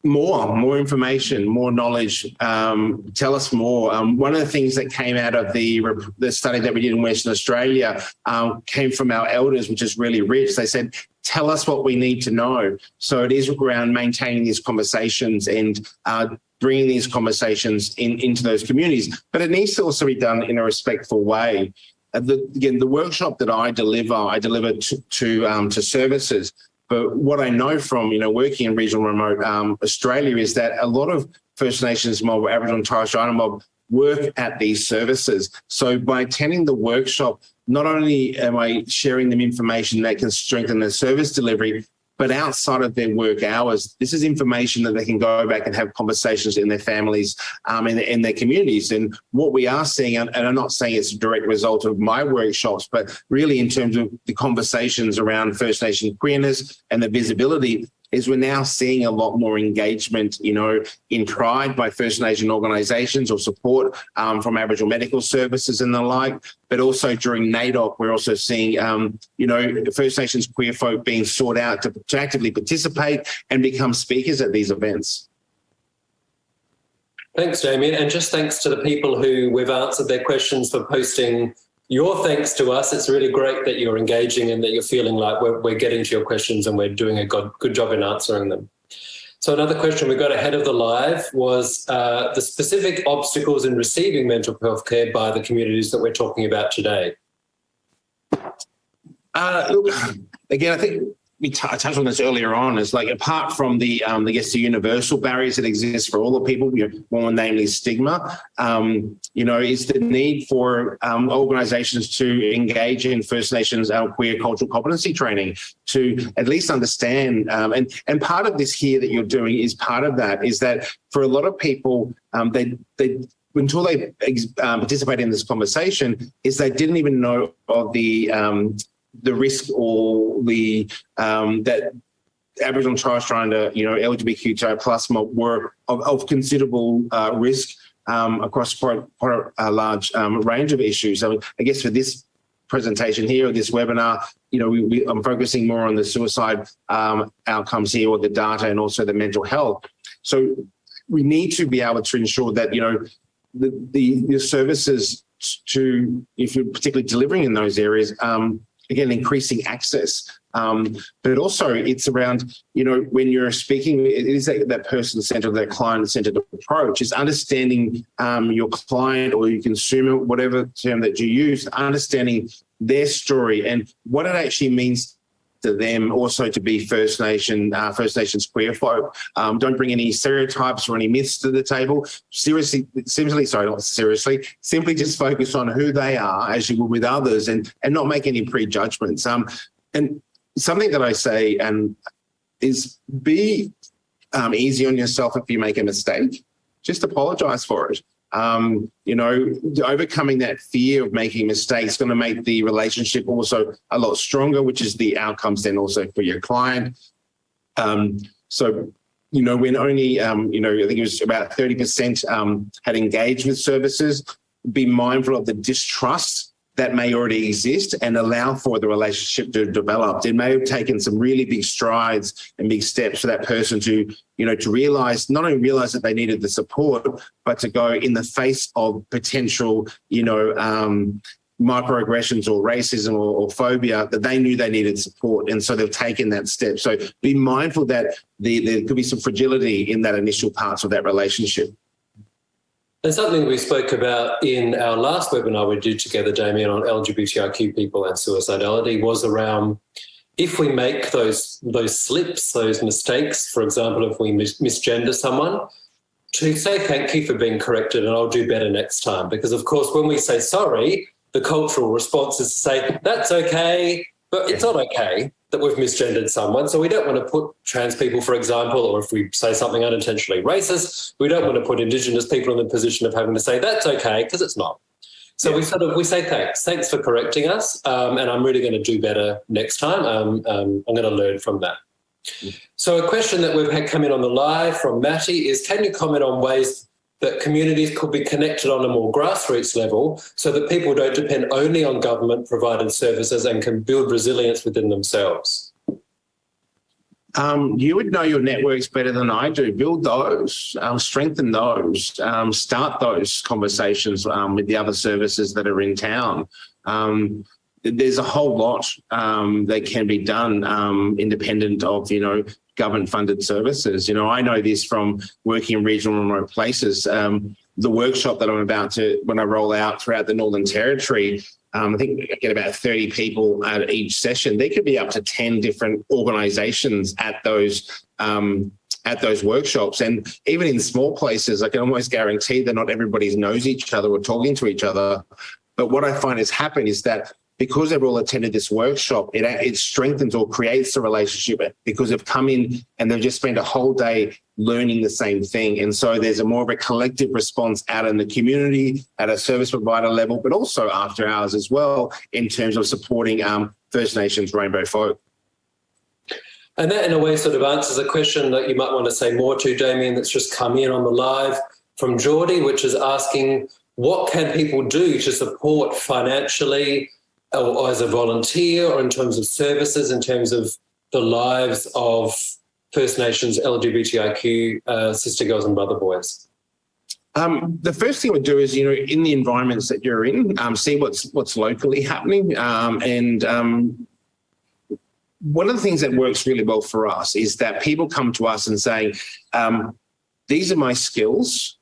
more, more information, more knowledge. Um, tell us more. Um, one of the things that came out of the the study that we did in Western Australia um, came from our elders, which is really rich. They said, "Tell us what we need to know." So it is around maintaining these conversations and uh, bringing these conversations in, into those communities. But it needs to also be done in a respectful way. Uh, the, again, the workshop that I deliver, I deliver to to, um, to services but what I know from, you know, working in regional remote um, Australia is that a lot of First Nations mob, Aboriginal and Torres Strait Islander mob work at these services. So by attending the workshop, not only am I sharing them information that can strengthen their service delivery, but outside of their work hours, this is information that they can go back and have conversations in their families um, and in their communities. And what we are seeing, and, and I'm not saying it's a direct result of my workshops, but really in terms of the conversations around First Nation queerness and the visibility is we're now seeing a lot more engagement, you know, in Pride by First Nation organisations or support um, from Aboriginal medical services and the like. But also during NAIDOC, we're also seeing, um, you know, First Nations queer folk being sought out to, to actively participate and become speakers at these events. Thanks, Dameyon. And just thanks to the people who we've answered their questions for posting your thanks to us. It's really great that you're engaging and that you're feeling like we're, we're getting to your questions and we're doing a good, good job in answering them. So another question we got ahead of the live was uh, the specific obstacles in receiving mental health care by the communities that we're talking about today. Uh, look, again, I think we touched on this earlier on is like apart from the um, I guess the universal barriers that exist for all the people, you know, more namely stigma, um, you know, is the need for um, organisations to engage in First Nations uh, queer cultural competency training to at least understand. Um, and and part of this here that you're doing is part of that is that for a lot of people, um, they they until they um, participate in this conversation is they didn't even know of the um, the risk or the um, that Aboriginal Torres Strait Islander, you know, LGBTQI plus were of, of considerable uh, risk um, across quite, quite a large um, range of issues. So I guess for this presentation here, or this webinar, you know, we, we, I'm focusing more on the suicide um, outcomes here, or the data, and also the mental health. So we need to be able to ensure that you know the the, the services to, if you're particularly delivering in those areas, um, again, increasing access. Um, but also it's around, you know, when you're speaking, it is that, that person-centered, that client-centered approach is understanding um, your client or your consumer, whatever term that you use, understanding their story and what it actually means to them also to be First Nation, uh, First Nations queer folk. Um, don't bring any stereotypes or any myths to the table. Seriously, simply, sorry, not seriously, simply just focus on who they are as you would with others and, and not make any prejudgments. Um, and something that I say and is be um, easy on yourself if you make a mistake. Just apologize for it um, you know, overcoming that fear of making mistakes is going to make the relationship also a lot stronger, which is the outcomes then also for your client. Um, so, you know, when only, um, you know, I think it was about 30% um, had engaged with services, be mindful of the distrust that may already exist and allow for the relationship to develop. It may have taken some really big strides and big steps for that person to, you know, to realize, not only realize that they needed the support, but to go in the face of potential, you know, um, microaggressions or racism or, or, phobia that they knew they needed support and so they've taken that step so be mindful that the, there could be some fragility in that initial parts of that relationship and something we spoke about in our last webinar we did together, Dameyon, on LGBTIQ people and suicidality was around if we make those those slips, those mistakes, for example, if we mis misgender someone, to say thank you for being corrected and I'll do better next time. Because of course, when we say sorry, the cultural response is to say, that's okay, but it's not okay that we've misgendered someone. So we don't want to put trans people, for example, or if we say something unintentionally racist, we don't want to put Indigenous people in the position of having to say that's okay because it's not. So yeah. we sort of we say thanks, thanks for correcting us, um, and I'm really going to do better next time. Um, um, I'm going to learn from that. So a question that we've had come in on the live from Matty is, can you comment on ways that communities could be connected on a more grassroots level so that people don't depend only on government provided services and can build resilience within themselves? Um, you would know your networks better than I do. Build those, um, strengthen those, um, start those conversations um, with the other services that are in town. Um, there's a whole lot um, that can be done independent of, you know, government funded services. You know, I know this from working in regional and remote places. the workshop that I'm about to, when I roll out throughout the Northern Territory, um, I think I get about 30 people at each session. There could be up to 10 different organizations at those um, at those workshops. And even in small places, I can almost guarantee that not everybody knows each other or talking to each other. But what I find has happened is that because they've all attended this workshop, it, it strengthens or creates a relationship because they've come in and they've just spent a whole day learning the same thing. And so there's a more of a collective response out in the community at a service provider level, but also after hours as well in terms of supporting um, First Nations rainbow folk. And that in a way sort of answers a question that you might want to say more to, Dameyon, that's just come in on the live from Geordie, which is asking what can people do to support financially or as a volunteer or in terms of services, in terms of the lives of First Nations LGBTIQ uh, sister girls and brother boys? Um, the first thing we do is, you know, in the environments that you're in, um, see what's what's locally happening. Um, and um, one of the things that works really well for us is that people come to us and say, um, these are my skills.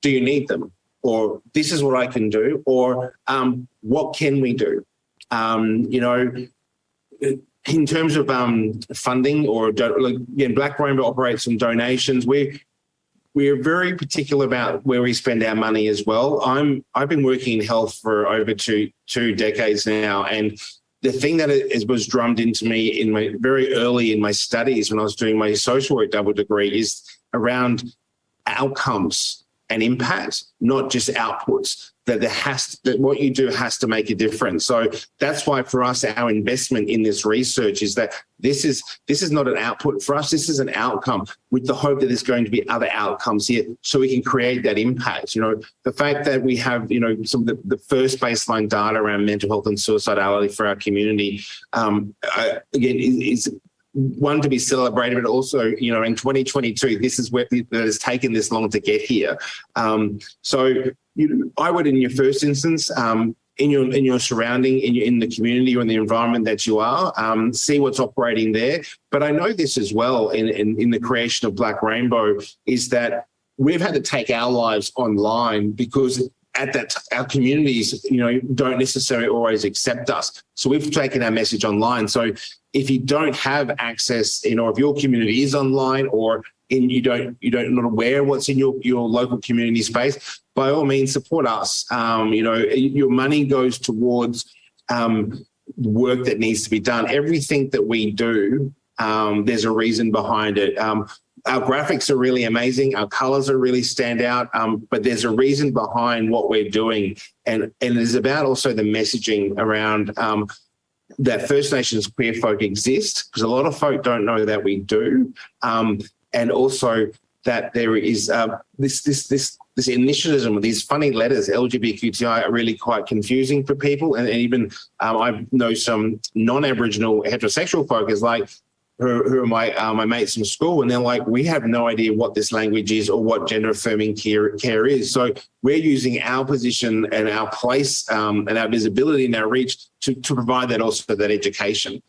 Do you need them? Or this is what I can do. Or um, what can we do? Um, you know, in terms of um, funding or again, Black Rainbow operates on donations. We we're very particular about where we spend our money as well. I'm I've been working in health for over two two decades now, and the thing that was drummed into me in my very early in my studies when I was doing my social work double degree is around outcomes and impact, not just outputs that there has to, that what you do has to make a difference. So that's why for us, our investment in this research is that this is this is not an output for us. This is an outcome with the hope that there's going to be other outcomes here, so we can create that impact. You know, the fact that we have you know some of the, the first baseline data around mental health and suicidality for our community um, uh, again is, is one to be celebrated, but also, you know, in 2022, this is where that has taken this long to get here. Um, so you, I would, in your first instance, um, in your in your surrounding, in your in the community or in the environment that you are, um, see what's operating there. But I know this as well in, in in the creation of Black Rainbow is that we've had to take our lives online because at that our communities you know don't necessarily always accept us so we've taken our message online so if you don't have access you know if your community is online or in you don't you don't not aware what's in your your local community space by all means support us um, you know your money goes towards um, work that needs to be done everything that we do um, there's a reason behind it um, our graphics are really amazing. Our colors are really stand out, um, but there's a reason behind what we're doing. And, and it is about also the messaging around um, that First Nations queer folk exist, because a lot of folk don't know that we do. Um, and also that there is uh, this, this, this, this initialism, with these funny letters, LGBTQI, are really quite confusing for people. And, even um, I know some non-Aboriginal heterosexual folk is like, who, who are my uh, my mates from school, and they're like, we have no idea what this language is or what gender affirming care, care is. So we're using our position and our place um, and our visibility and our reach to, to provide that also that education.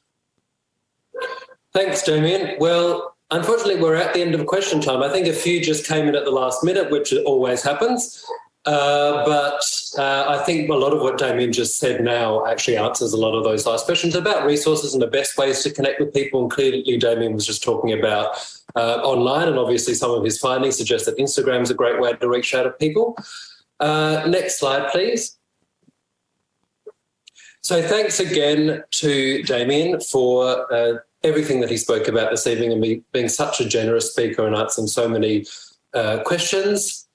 Thanks, Dameyon. Well, unfortunately, we're at the end of question time. I think a few just came in at the last minute, which always happens. Uh, but uh, I think a lot of what Dameyon just said now actually answers a lot of those last questions about resources and the best ways to connect with people. And clearly, Dameyon was just talking about uh, online, and obviously, some of his findings suggest that Instagram is a great way to reach out to people. Uh, next slide, please. So, thanks again to Damien for uh, everything that he spoke about this evening and me being such a generous speaker and answering so many questions.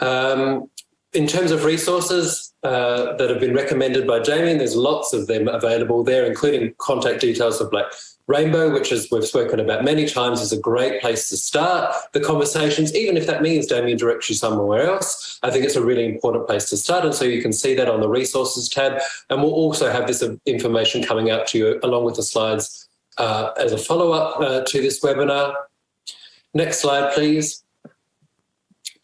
Um, in terms of resources uh, that have been recommended by Dameyon, there's lots of them available there, including contact details of Black Rainbow, which is we've spoken about many times, is a great place to start the conversations, even if that means Dameyon directs you somewhere else. I think it's a really important place to start. And so you can see that on the resources tab. And we'll also have this information coming out to you along with the slides uh, as a follow-up uh, to this webinar. Next slide, please.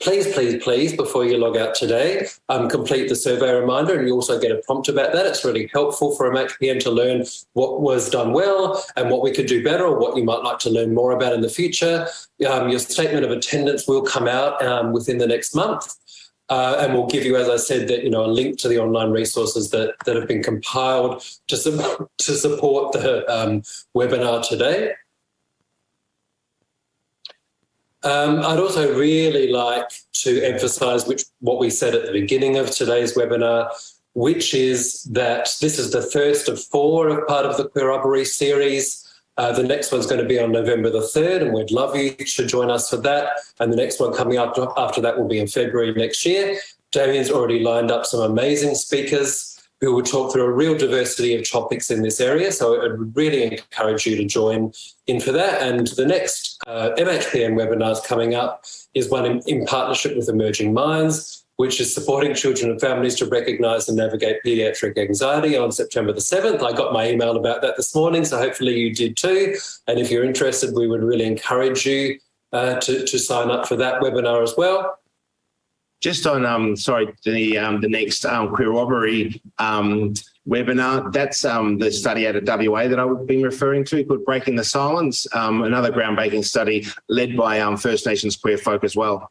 Please, please, please, before you log out today, um, complete the survey reminder and you also get a prompt about that. It's really helpful for MHPN to learn what was done well and what we could do better or what you might like to learn more about in the future. Um, your statement of attendance will come out um, within the next month. Uh, and we'll give you, as I said, that you know a link to the online resources that that have been compiled to, su to support the um, webinar today. Um, I'd also really like to emphasise which what we said at the beginning of today's webinar, which is that this is the first of four of part of the Queerobbery series. Uh, the next one's going to be on November the 3rd, and we'd love you to join us for that. And the next one coming up after that will be in February next year. Damien's already lined up some amazing speakers who will talk through a real diversity of topics in this area. So I would really encourage you to join in for that. And the next uh, MHPN webinars coming up is one in, in partnership with Emerging Minds, which is supporting children and families to recognise and navigate paediatric anxiety on September the 7th. I got my email about that this morning, so hopefully you did too. And if you're interested, we would really encourage you uh, to, to sign up for that webinar as well. Just on, um, sorry, the um, the next um, Queerobbery um, webinar, that's um, the study out of WA that I've been referring to called Breaking the Silence, um, another groundbreaking study led by um, First Nations Queer folk as well.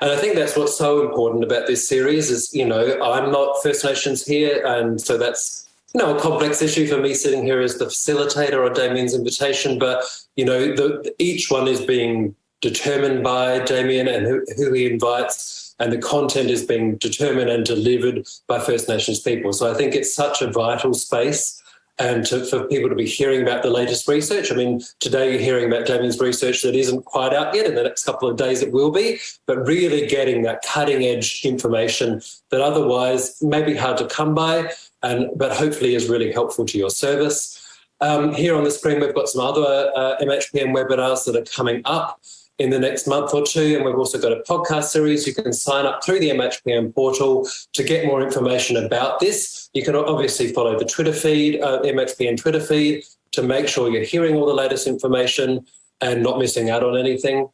And I think that's what's so important about this series is, you know, I'm not First Nations here, and so that's, you know, a complex issue for me sitting here as the facilitator on Dameyon's invitation, but, you know, the, each one is being determined by Dameyon and who, who he invites, and the content is being determined and delivered by First Nations people. So I think it's such a vital space and to, for people to be hearing about the latest research. I mean, today you're hearing about Dameyon's research that isn't quite out yet. In the next couple of days it will be, but really getting that cutting edge information that otherwise may be hard to come by, and but hopefully is really helpful to your service. Um, here on the screen, we've got some other uh, MHPN webinars that are coming up in the next month or two. And we've also got a podcast series. You can sign up through the MHPN portal to get more information about this. You can obviously follow the Twitter feed, uh, MHPN Twitter feed, to make sure you're hearing all the latest information and not missing out on anything.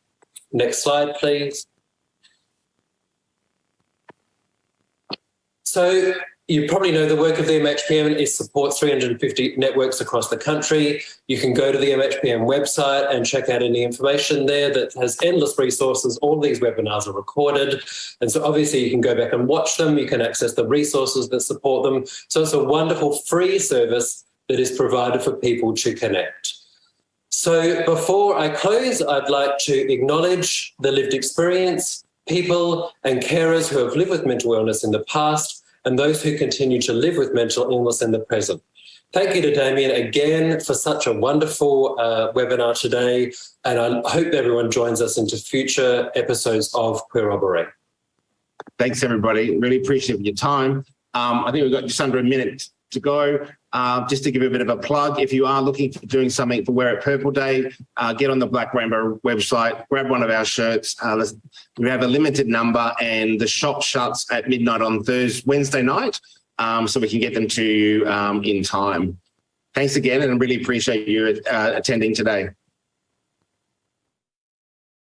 Next slide, please. So you probably know the work of the MHPN is supports 350 networks across the country. You can go to the MHPN website and check out any information there that has endless resources. All these webinars are recorded. And so obviously you can go back and watch them. You can access the resources that support them. So it's a wonderful free service that is provided for people to connect. So before I close, I'd like to acknowledge the lived experience, people and carers who have lived with mental illness in the past and those who continue to live with mental illness in the present. Thank you to Dameyon again for such a wonderful uh, webinar today, and I hope everyone joins us into future episodes of Queerobbery. Thanks, everybody. Really appreciate your time. Um, I think we've got just under a minute to go. Uh, just to give a bit of a plug, if you are looking for doing something for Wear It Purple Day, uh, get on the Black Rainbow website, grab one of our shirts. Uh, we have a limited number and the shop shuts at midnight on Thursday, Wednesday night, um, so we can get them to you um, in time. Thanks again and really appreciate you uh, attending today.